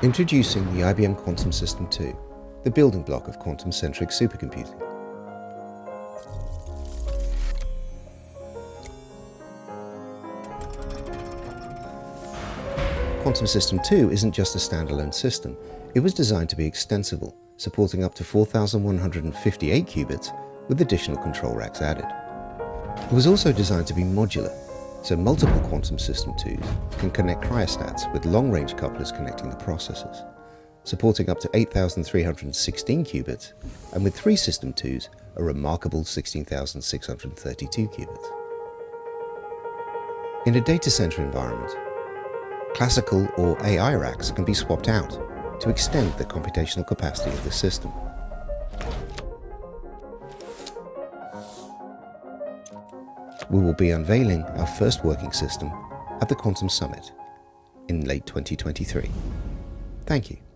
Introducing the IBM Quantum System 2, the building block of quantum-centric supercomputing. Quantum System 2 isn't just a standalone system, it was designed to be extensible, supporting up to 4158 qubits with additional control racks added. It was also designed to be modular, so multiple quantum system 2s can connect cryostats with long-range couplers connecting the processors, supporting up to 8,316 qubits, and with three system 2s, a remarkable 16,632 qubits. In a data center environment, classical or AI racks can be swapped out to extend the computational capacity of the system. We will be unveiling our first working system at the Quantum Summit in late 2023. Thank you.